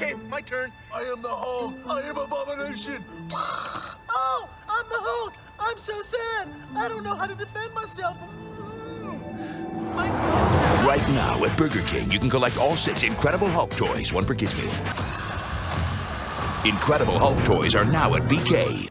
Okay, my turn. I am the Hulk. I am Abomination. Oh, I'm the Hulk. I'm so sad. I don't know how to defend myself. My. Right now at Burger King, you can collect all six Incredible Hulk toys, one per kids meal. Incredible Hulk toys are now at BK.